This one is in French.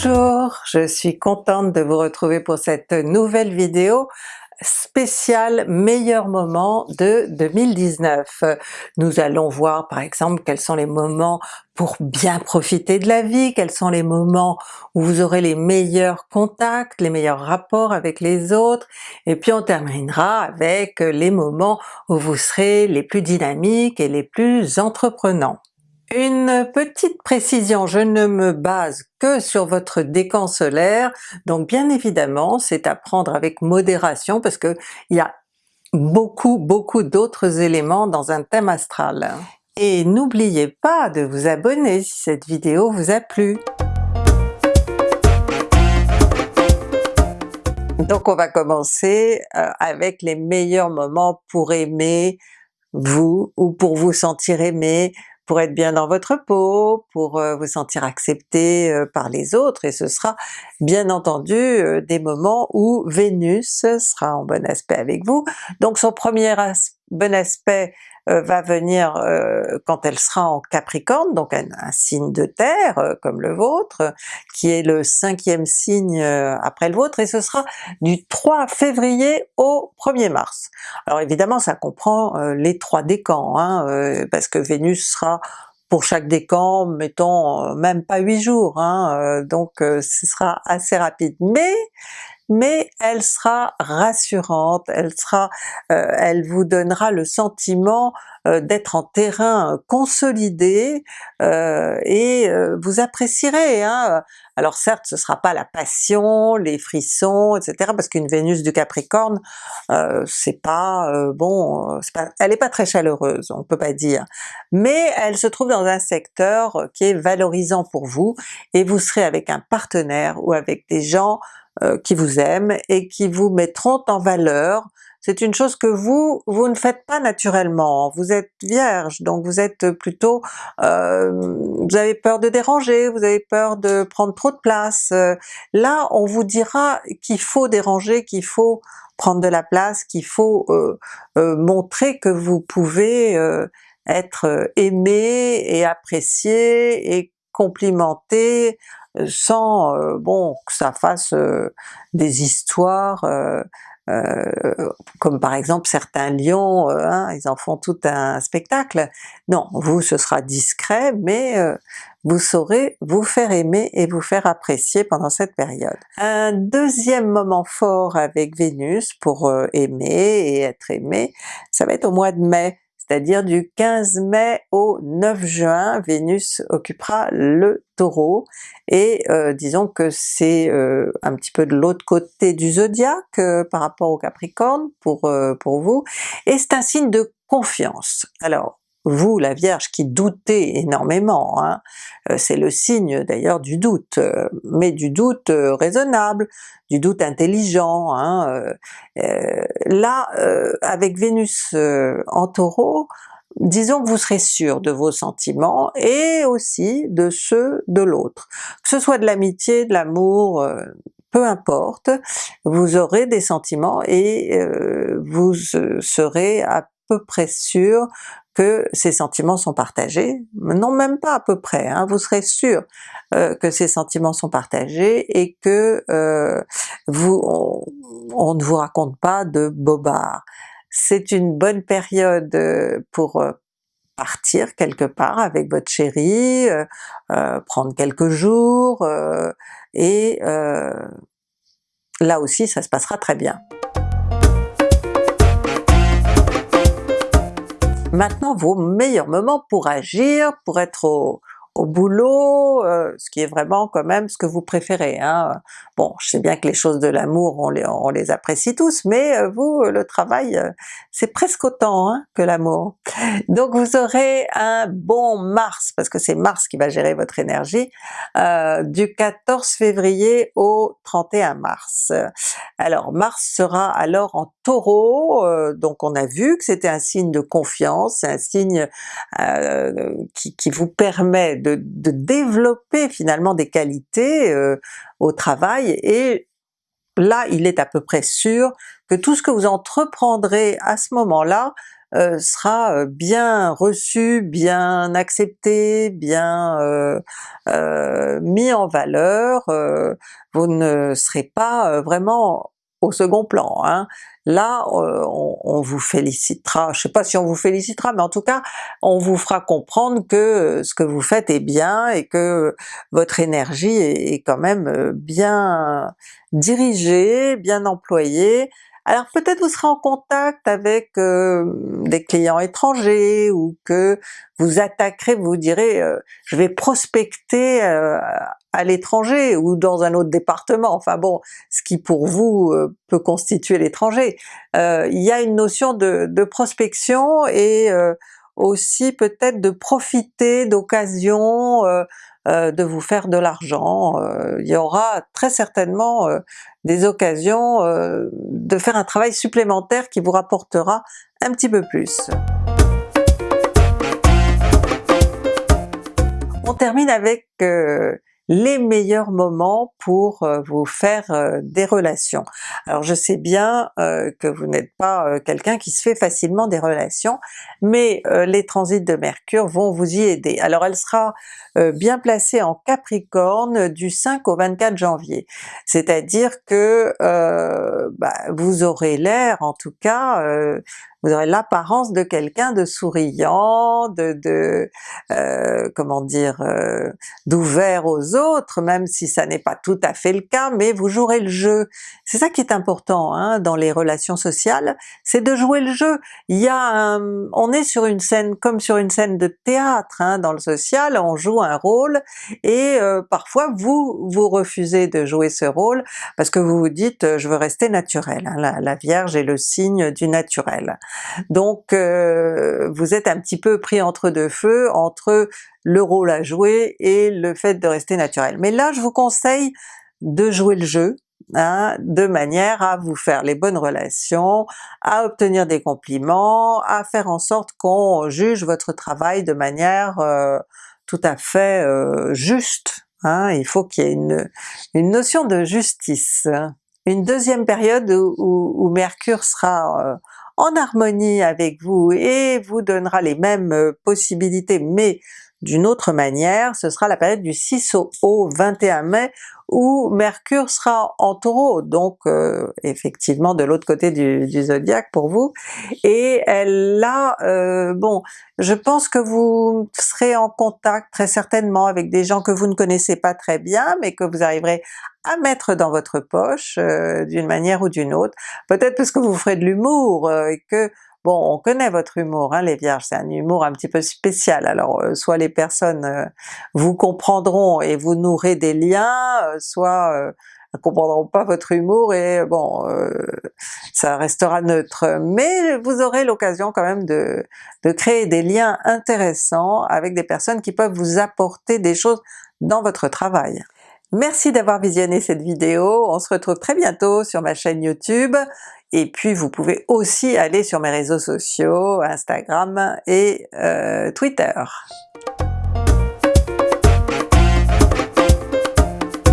Bonjour, je suis contente de vous retrouver pour cette nouvelle vidéo spéciale meilleurs moments de 2019. Nous allons voir par exemple quels sont les moments pour bien profiter de la vie, quels sont les moments où vous aurez les meilleurs contacts, les meilleurs rapports avec les autres, et puis on terminera avec les moments où vous serez les plus dynamiques et les plus entreprenants. Une petite précision, je ne me base que sur votre décan solaire, donc bien évidemment c'est à prendre avec modération parce que il y a beaucoup beaucoup d'autres éléments dans un thème astral. Et n'oubliez pas de vous abonner si cette vidéo vous a plu. Donc on va commencer euh, avec les meilleurs moments pour aimer vous, ou pour vous sentir aimé, pour être bien dans votre peau, pour euh, vous sentir accepté euh, par les autres, et ce sera bien entendu euh, des moments où Vénus sera en bon aspect avec vous. Donc son premier bon aspect euh, va venir euh, quand elle sera en Capricorne, donc un, signe de terre euh, comme le vôtre, qui est le cinquième signe après le vôtre, et ce sera du 3 février au 1er mars. Alors évidemment ça comprend les trois décans, hein, parce que Vénus sera pour chaque décan, mettons même pas 8 jours, hein, donc ce sera assez rapide. Mais mais elle sera rassurante, elle sera, euh, elle vous donnera le sentiment euh, d'être en terrain consolidé euh, et vous apprécierez. Hein. Alors certes ce sera pas la passion, les frissons, etc. parce qu'une Vénus du Capricorne, c'est pas bon, elle est pas très chaleureuse, on peut pas dire, mais elle se trouve dans un secteur qui est valorisant pour vous et vous serez avec un partenaire ou avec des gens euh, qui vous aiment et qui vous mettront en valeur. C'est une chose que vous, vous ne faites pas naturellement, vous êtes vierge, donc vous êtes plutôt, euh, vous avez peur de déranger, vous avez peur de prendre trop de place. là on vous dira qu'il faut déranger, qu'il faut prendre de la place, qu'il faut euh, montrer que vous pouvez être aimé et apprécié et complimenté sans euh, bon que ça fasse euh, des histoires euh, comme par exemple certains lions, hein, ils en font tout un spectacle. Non, vous ce sera discret, mais vous saurez vous faire aimer et vous faire apprécier pendant cette période. Un deuxième moment fort avec Vénus pour aimer et être aimé, ça va être au mois de mai c'est-à-dire du 15 mai au 9 juin, Vénus occupera le Taureau, et euh, disons que c'est euh, un petit peu de l'autre côté du zodiaque euh, par rapport au Capricorne pour, pour vous, et c'est un signe de confiance. Alors vous la Vierge qui doutez énormément, hein, euh, c'est le signe d'ailleurs du doute, euh, mais du doute euh, raisonnable, du doute intelligent. Hein, là, avec Vénus en Taureau, disons que vous serez sûr de vos sentiments et aussi de ceux de l'autre. Que ce soit de l'amitié, de l'amour, peu importe, vous aurez des sentiments et vous serez à peu près sûr que ces sentiments sont partagés, non même pas à peu près, hein, vous serez sûr euh, que ces sentiments sont partagés et que euh, vous, on, ne vous raconte pas de bobards. C'est une bonne période euh, pour partir quelque part avec votre chérie, prendre quelques jours, et là aussi ça se passera très bien. Maintenant vos meilleurs moments pour agir, pour être au, au boulot, euh, ce qui est vraiment quand même ce que vous préférez. Hein. Bon, je sais bien que les choses de l'amour, on les, on les apprécie tous, mais euh, vous, le travail, euh, c'est presque autant hein, que l'amour. Donc vous aurez un bon Mars, parce que c'est Mars qui va gérer votre énergie, du 14 février au 31 mars. Alors Mars sera alors en Taureau, donc on a vu que c'était un signe de confiance, un signe qui, qui vous permet de de, développer finalement des qualités euh, au travail, et là il est à peu près sûr que tout ce que vous entreprendrez à ce moment-là sera bien reçu, bien accepté, bien mis en valeur, vous ne serez pas vraiment au second plan. Hein. Là, on, vous félicitera, je sais pas si on vous félicitera, mais en tout cas, on vous fera comprendre que ce que vous faites est bien et que votre énergie est quand même bien dirigée, bien employée, alors peut-être vous serez en contact avec euh, des clients étrangers ou que vous attaquerez, vous direz euh, je vais prospecter euh, à l'étranger ou dans un autre département, enfin bon, ce qui pour vous peut constituer l'étranger. il y a une notion de, prospection et aussi peut-être de profiter d'occasions euh, de vous faire de l'argent. Euh, il y aura très certainement euh, des occasions de faire un travail supplémentaire qui vous rapportera un petit peu plus. On termine avec les meilleurs moments pour euh, vous faire euh, des relations. Alors je sais bien euh, que vous n'êtes pas quelqu'un qui se fait facilement des relations, mais les transits de Mercure vont vous y aider. Alors elle sera bien placée en Capricorne du 5 au 24 janvier, c'est-à-dire que bah, vous aurez l'air en tout cas vous aurez l'apparence de quelqu'un de souriant, de, de euh, comment dire, euh, d'ouvert aux autres, même si ça n'est pas tout à fait le cas, mais vous jouerez le jeu. C'est ça qui est important hein, dans les relations sociales, c'est de jouer le jeu. Il y a un, on est sur une scène comme sur une scène de théâtre, hein, dans le social, on joue un rôle, et euh, parfois vous, vous refusez de jouer ce rôle parce que vous vous dites « je veux rester naturel hein, la, la Vierge est le signe du naturel. Donc euh, vous êtes un petit peu pris entre deux feux, entre le rôle à jouer et le fait de rester naturel. Mais là je vous conseille de jouer le jeu, Hein, de manière à vous faire les bonnes relations, à obtenir des compliments, à faire en sorte qu'on juge votre travail de manière euh, tout à fait euh, juste. Hein. il faut qu'il y ait une, notion de justice. Une deuxième période où Mercure sera en harmonie avec vous et vous donnera les mêmes euh, possibilités. Mais d'une autre manière, ce sera la période du 6 au 21 mai où Mercure sera en Taureau, donc euh, effectivement de l'autre côté du, zodiaque pour vous, et là, euh, bon, je pense que vous serez en contact très certainement avec des gens que vous ne connaissez pas très bien, mais que vous arriverez à mettre dans votre poche euh, d'une manière ou d'une autre, peut-être parce que vous ferez de l'humour et que Bon, on connaît votre humour, hein, les Vierges, c'est un humour un petit peu spécial, alors euh, soit les personnes euh, vous comprendront et vous nourrez des liens, euh, soit ne comprendront pas votre humour et bon, ça restera neutre. Mais vous aurez l'occasion quand même de créer des liens intéressants avec des personnes qui peuvent vous apporter des choses dans votre travail. Merci d'avoir visionné cette vidéo, on se retrouve très bientôt sur ma chaîne YouTube, et puis vous pouvez aussi aller sur mes réseaux sociaux, Instagram et euh, Twitter.